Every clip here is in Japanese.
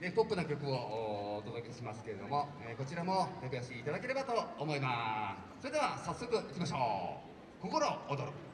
ね、ポップな曲をお届けしますけれども、えー、こちらも手拍子いただければと思います。それでは早速いきましょう。心躍る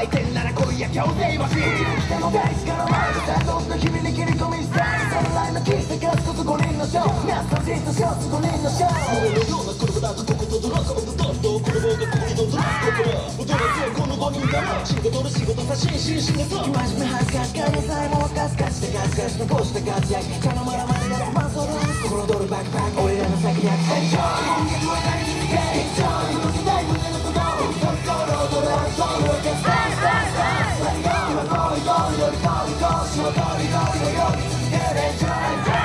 相手なら来いや強制マシン来たの大地から前でさどんな君に切り込みスタイルライのキスで勝つこと5人のショーナスタジーとショーツ5人のショー仕事の仕事さ真摯仕事生真面目恥ずかしかりさえもガスガスでガスガス残した活躍頼まらまでガスマンソル心躍るバックパック。俺らの先にアクセンション音楽る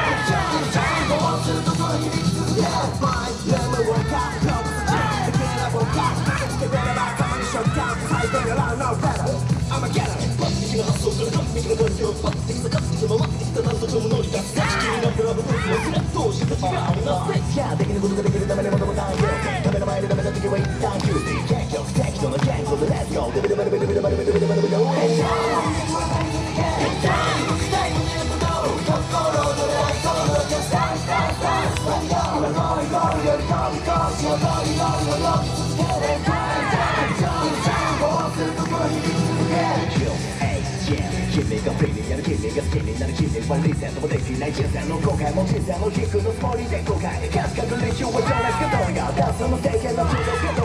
完璧な環境抜的さかつて回ってきたなんとでも乗り出す地球になったらブルース忘れどうして違うなせいやできることができるためにもともないよダメの前でダメな時は一旦休憩結局適当な言語で Let's go. デビデビデビデビデビデビデビデビデビデビデビ君がフリーやる君が好きになる君はリセットもできない人生の後悔も人生も軸のつもりで後悔カスカル練習は情熱がどうやダンスの経験の中毒がどう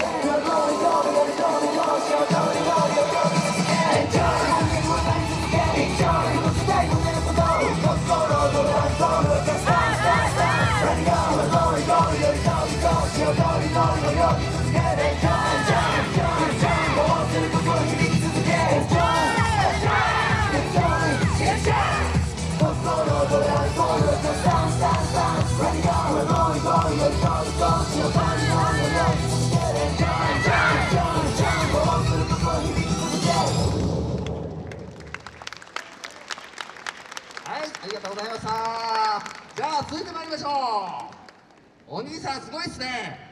はい、ありがとうございました。じゃあ続いて参りましょう。お兄さんすごいっすね。